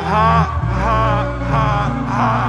ha, ha, ha, ha.